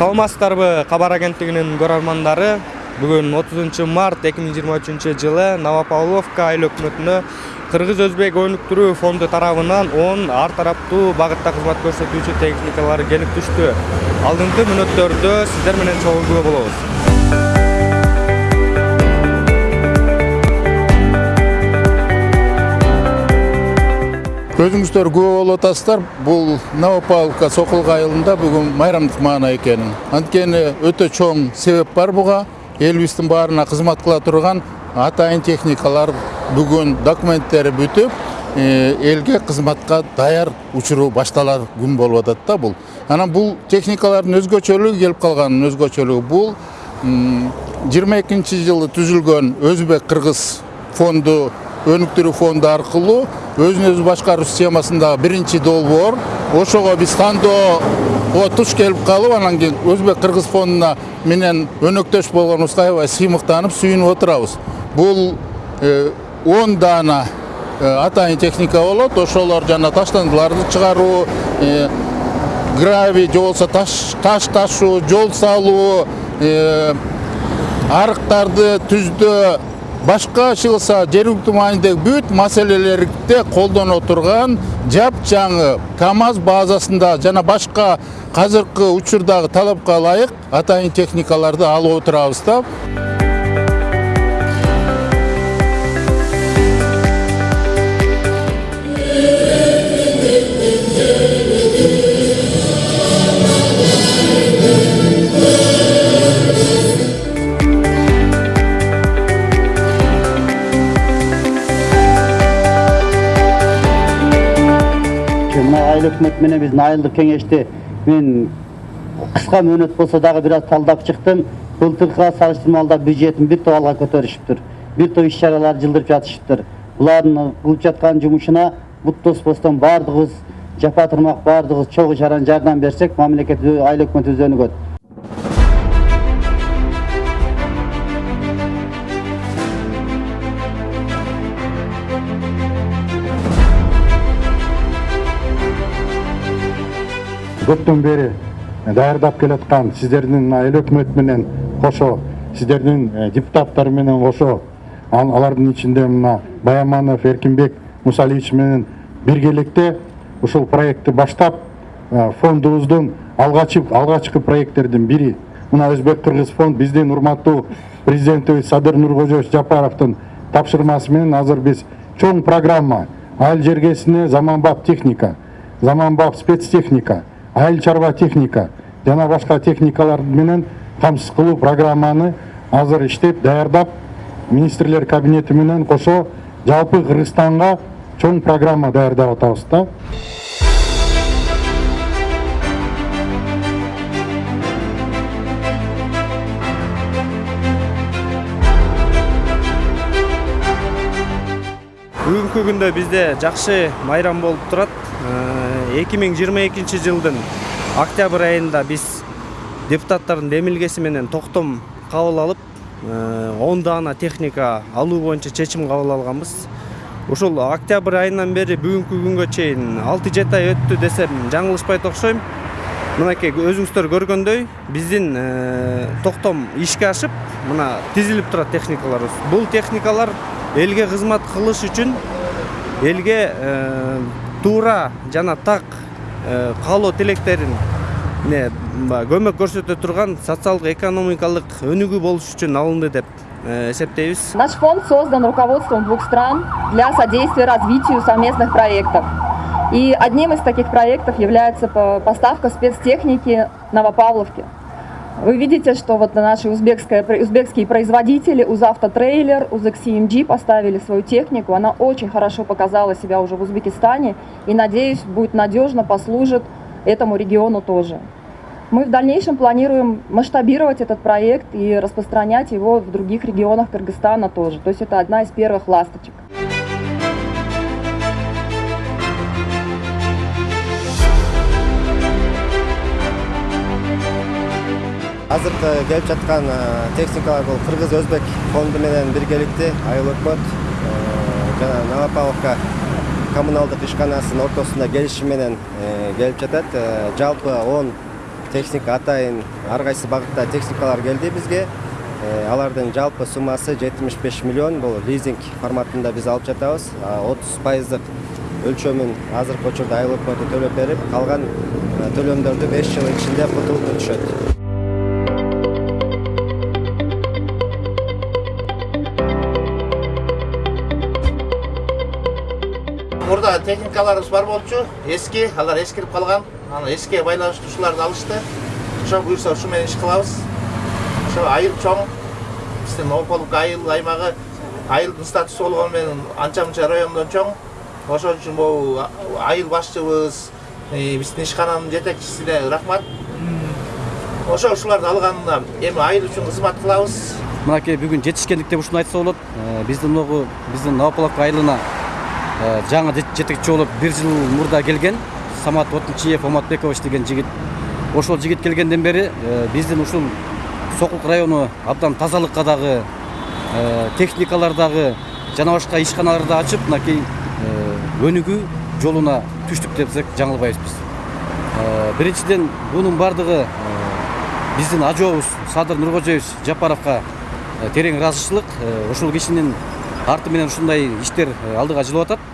саламатсыздарбы кабар агенттигинин көрөрмандары бүгүн 30 март 2023 жылы новопавловка айыл өкмөтүнө кыргыз өзбек өнүктүрүү фонду тарабынан 10 ар тараптуу багытта кызмат көрсөтүүчү техникалар келип түштү. Алдыңкы мүнөттөрдө сиздер менен чогуу болобуз. Өзүңүздөр күбө болуп атасыздар. Бул новопавловка сокулук айылында бүгүн майрамдык маана экенин. Анткени өтө чоң себеп бар буга элибиздин баарына кызмат кыла турган атайын техникалар бүгүн документтери бүтүп элге кызматка даяр учуру башталар күн болуп атат да бул анан бул техникалардын өзгөчөлүгү келип калганын өзгөчөлүгү бул жыйырма экинчи жылы түзүлгөн өзбек кыргыз фонду өнүктүрүү фонду аркылуу өзүн өзү башкаруу системасындагы биринчи долбоор ошого биз тандоого туш келип калып анан кийин өзбек кыргыз фондуна менен өнөктөш болгонубузга аябай сыймыктанып сүйүнүп отурабыз бул он даана атайын техника болот. Ошолор жана таштандыларды чыгаруу гравий же болбосо таш ташуу жол салуу арыктарды түздөө башка чыгылса жергиликтүү маанидеги бүт маселелерде колдоно турган жапжаңы камаз базасында жана башка азыркы учурдагы талапка ылайык атайын техникаларды алып отурабыз да айыл өкмөтү менен биздин айылдык кеңешти мен кыска мөөнөт болсо дагы бир аз талдап чыктым былтыркыга салыштырмалуу бюджетин бир топ алга көтөрүшүптүр бир топ иш чараларды жылдырып жатышыптыр булардын кылып жаткан жумушуна бут тоспостон баардыгыбыз жапа тырмак баардыгыбыз чогуу жардам берсек мамлекет айыл өкмөтүбүз өнүгөт көптөн бери даярдап келаткан сиздердин айыл менен кошо сиздердин депутаттар менен кошо алардын ичинде мына баяманов эркинбек мусалиевич менен биргеликте ушул проектти баштап фондубуздун алгачкы проекттердин бири мына өзбек кыргыз фонд биздин урматтуу президентибиз садыр нуркожоевич жапаровдун тапшырмасы менен азыр биз чоң программа. Айыл жергесине заманбап техника заманбап спецтехника айыл чарба техника жана башка техникалар менен камсыз кылуу программаны азыр иштеп даярдап министрлер кабинети менен кошо жалпы кыргызстанга чоң программа даярдап атабыз да. Бүгүнкү күндө бизде жакшы майрам болуп турат эки миң жыйырма экинчи жылдын октябрь айында биз депутаттардын демилгеси менен токтом кабыл алып он даана техника алуу боюнча чечим кабыл алганбыз ушул октябрь айынан бери бүгүнкү күнгө чейин алты жети ай өттү десем жаңылышпайт окшойм мынакей өзүңүздөр көргөндөй биздин токтом ишке ашып мына тизилип турат техникаларыбыз бул техникалар элге кызмат кылыш үчүн элге туура жана так каалоо тилектерине көмөк көрсөтө турган социалдык экономикалык өнүгүү болуш үчүн алынды деп эсептейбиз. Наш фонд создан руководством двух стран для содействия развитию совместных проектов. И одним из таких проектов является поставка спецтехники новопавловке Вы видите, что вот наши узбекские производители, Узавтотрейлер, Узэксимджи поставили свою технику. Она очень хорошо показала себя уже в Узбекистане и, надеюсь, будет надежно, послужит этому региону тоже. Мы в дальнейшем планируем масштабировать этот проект и распространять его в других регионах Кыргызстана тоже. То есть это одна из первых ласточек. Азыркы келип жаткан техникалар бул кыргыз өзбек фонду менен биргеликте айыл өкмөт жана новопавловка коммуналдык ишканасынын ортосунда келишим менен келип жатат. Жалпы он техника атайын ар кайсы багытта техникалар келди бизге. Алардын жалпы суммасы жетимиш беш миллион. Бул лизинг форматында биз алып жатабыз. Отуз пайыздык өлчөмүн азыркы учурда айыл өкмөтү төлөп берип калган төлөмдөрдү беш жылдын ичинде кутулуп өтүшөт техникаларыбыз бар болчу эски алар эскирип калган аны эскиге байланыштуу ушуларды алышты. Ошо буюрса ушу менен иш кылабыз ошо айыл чоң. Биздин новополовка айыл аймагы айылдын статусу болгону менен анча мынча райондон чоң. Ошон үчүн могу айыл башчыбыз биздин ишкананын жетекчисине рахмат. Ошо ушуларды алганына эми айыл үчүн кызмат кылабыз. Мынакей бүгүн жетишкендик деп ушуну айтса болот. Биздин могу биздин новополовка айылына жаңы жетекчи болуп бир жыл мурда келген самат отунчиев оматбекович деген жигит ошол жигит келгенден бери биздин ушул сокулук району абдан тазалыкка дагы техникалар дагы жана башка ишканаларды ачып мынакей өнүгүү жолуна түштүк десек жаңылбайбыз биринчиден бунун баардыгы биздин ажообуз садыр нуркожоевич жапаровго терең ыраазычылык ушул кишинин арты менен ушундай иштер алдыга жылып атат.